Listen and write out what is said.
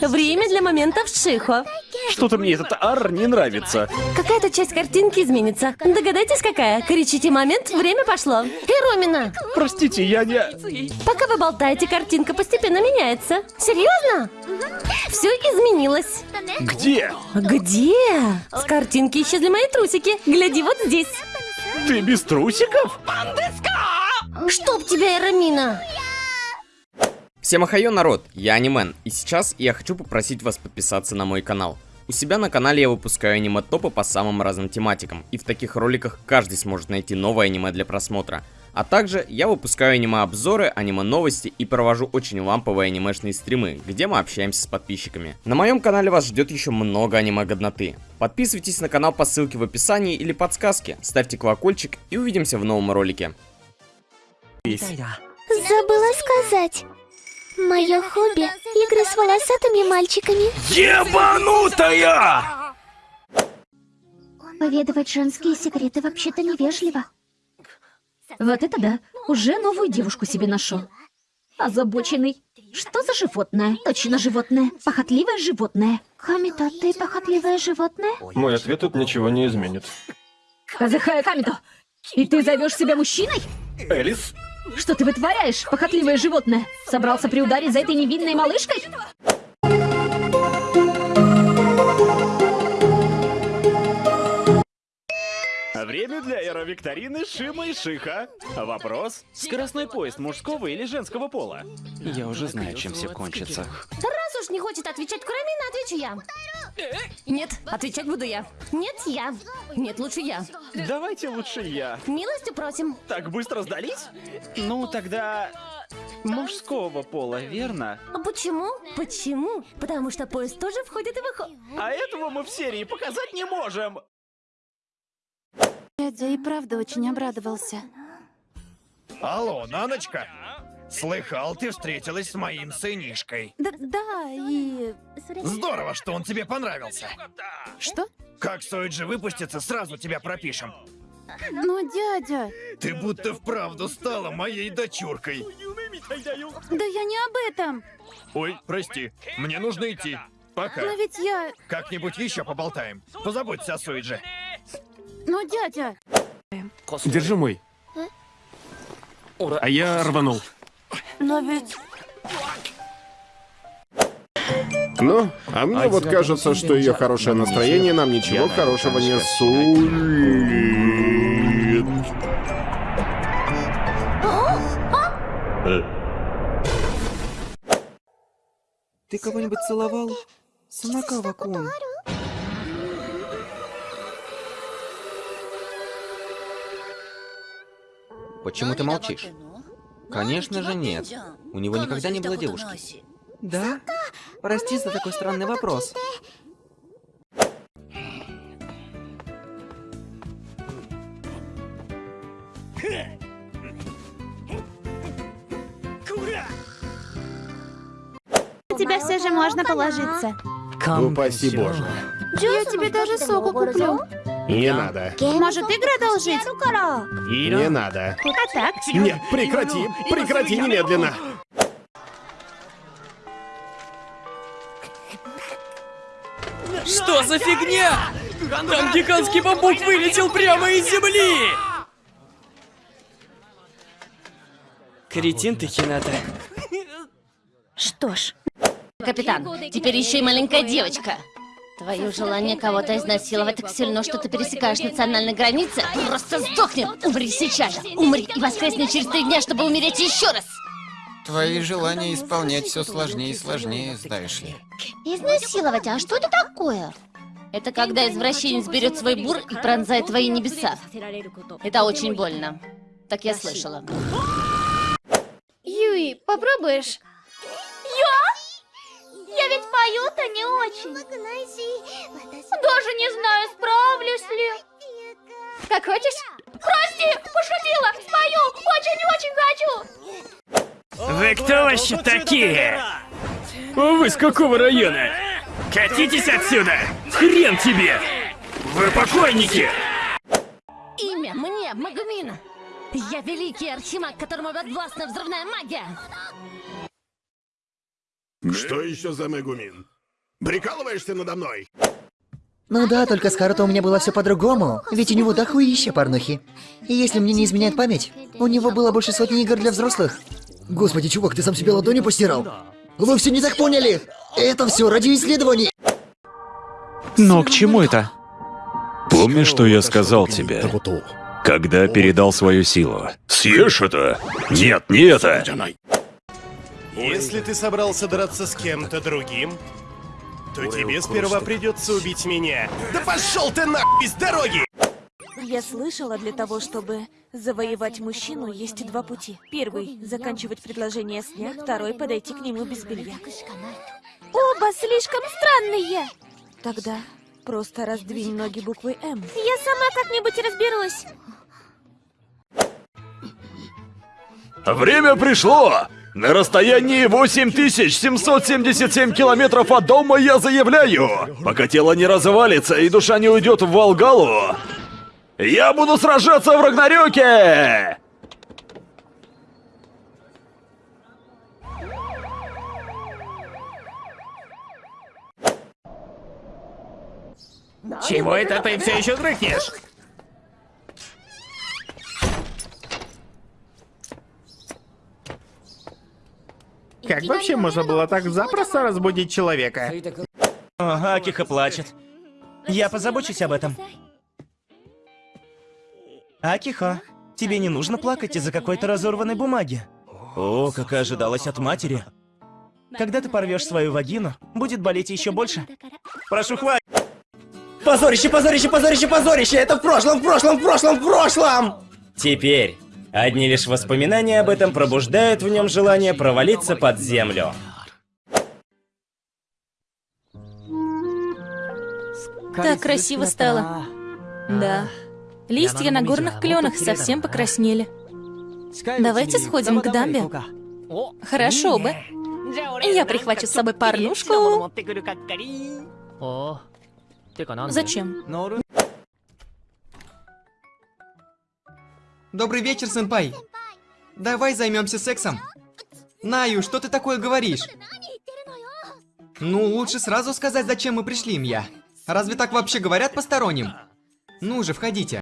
Время для моментов Шихо. Что-то мне этот ар не нравится. Какая-то часть картинки изменится. Догадайтесь, какая? Кричите момент, время пошло. И Ромина. Простите, я не... Пока вы болтаете, картинка постепенно меняется. Серьезно? Все изменилось. Где? Где? С картинки исчезли мои трусики. Гляди вот здесь. Ты без трусиков? Чтоб тебя, Эрамина! Всем ахайо, народ, я Анимен, и сейчас я хочу попросить вас подписаться на мой канал. У себя на канале я выпускаю аниме-топы по самым разным тематикам, и в таких роликах каждый сможет найти новое аниме для просмотра. А также я выпускаю аниме-обзоры, аниме-новости и провожу очень ламповые анимешные стримы, где мы общаемся с подписчиками. На моем канале вас ждет еще много аниме-годноты. Подписывайтесь на канал по ссылке в описании или подсказке, ставьте колокольчик и увидимся в новом ролике. Забыла сказать. Мое хобби — игры с волосатыми мальчиками. Ебанутая! Поведывать женские секреты вообще-то невежливо. Вот это да, уже новую девушку себе нашел. Озабоченный. Что за животное? Точно животное. Похотливое животное. Камито, ты похотливое животное? Мой ответ тут ничего не изменит. Казахая Камито, и ты зовешь себя мужчиной? Элис? Что ты вытворяешь, похотливое животное? Собрался приударить за этой невинной малышкой? Время для аэровикторины Шима и Шиха. Вопрос. Скоростной поезд мужского или женского пола? Я уже знаю, чем все кончится. Да раз уж не хочет отвечать Курамина, отвечу я. Нет, отвечать буду я. Нет, я. Нет, лучше я. Давайте лучше я. Милостью просим. Так быстро сдались? Ну, тогда... Мужского пола, верно? А почему? Почему? Потому что поезд тоже входит и выходит. А этого мы в серии показать не можем. Дядя и правда очень обрадовался. Алло, Наночка! Слыхал, ты встретилась с моим сынишкой. Да, да, и... Здорово, что он тебе понравился. Что? Как Сойджи выпустится, сразу тебя пропишем. Но, дядя... Ты будто вправду стала моей дочуркой. Да я не об этом. Ой, прости, мне нужно идти. Пока. Но ведь я... Как-нибудь еще поболтаем. Позаботься о Сойдже. Но, дядя... Держи мой. А я рванул. Но ведь... Ну, а мне вот кажется, что ее хорошее настроение нам ничего хорошего не сулит. Ты кого-нибудь целовал? Санакава-кун. Почему ты молчишь? Конечно же нет. У него никогда не было девушки. Да? Прости за такой странный вопрос. На тебя все же можно положиться. Упаси боже. Я тебе даже соку куплю. Не надо. Может, игры одолжить? Не надо. А так? Нет, прекрати, прекрати немедленно. Что за фигня? Там гигантский бамбук вылетел прямо из земли! Кретин ты, Хината. Что ж, Капитан, теперь еще и маленькая девочка. Твое желание кого-то изнасиловать так сильно, что ты пересекаешь национальные границы, просто сдохни! Умри сейчас же! Умри и воскресни через три дня, чтобы умереть еще раз! Твои желания исполнять все сложнее и сложнее, знаешь ли. Изнасиловать, а что это такое? Это когда извращенец берет свой бур и пронзает твои небеса. Это очень больно. Так я слышала. Юи, попробуешь? Я? Я ведь пою-то не очень. Даже не знаю, справлюсь ли. Как хочешь? Прости, пошутила. Спою, очень-очень хочу. Вы кто вообще такие? Вы с какого района? Катитесь отсюда! Хрен тебе! Вы покойники! Имя мне Магумина. Я великий архимаг, которому подвластна взрывная магия. Что еще за Мегумин? Прикалываешься надо мной? Ну да, только с Харуто у меня было все по-другому. Ведь у него дохуища порнухи. И если мне не изменяет память, у него было больше сотни игр для взрослых. Господи, чувак, ты сам себе ладони постирал? Вы все не так поняли! Это все ради исследований! Но к чему это? Помнишь, что я сказал тебе? Когда передал свою силу. Съешь это? Нет, не это! Если ты собрался драться с кем-то другим, то тебе сперва придется убить меня. Да пошел ты нахуй с дороги! Я слышала, для того, чтобы завоевать мужчину, есть два пути. Первый — заканчивать предложение с дня, второй — подойти к нему без белья. Оба слишком странные. Тогда просто раздвинь ноги буквой «М». Я сама как-нибудь разберусь. Время пришло! На расстоянии 8777 километров от дома я заявляю, пока тело не развалится и душа не уйдет в Волгалу, я буду сражаться в Рагнарёке! Чего это ты все еще дрыхнешь? Как вообще можно было так запросто разбудить человека? Ага, Акиха плачет. Я позабочусь об этом. Акиха, тебе не нужно плакать из-за какой-то разорванной бумаги. О, как и ожидалось от матери. Когда ты порвешь свою вагину, будет болеть еще больше. Прошу, хватит! Позорище, позорище, позорище, позорище! Это в прошлом, в прошлом, в прошлом, в прошлом! Теперь, одни лишь воспоминания об этом пробуждают в нем желание провалиться под землю. Так красиво стало. Да. Листья на горных кленах совсем покраснели. Давайте сходим к дамбе. Хорошо бы. Я прихвачу с собой порнушку. Зачем? Добрый вечер, сенпай. Давай займемся сексом. Наю, что ты такое говоришь? Ну, лучше сразу сказать, зачем мы пришли, Мья. Разве так вообще говорят посторонним? Ну же, входите.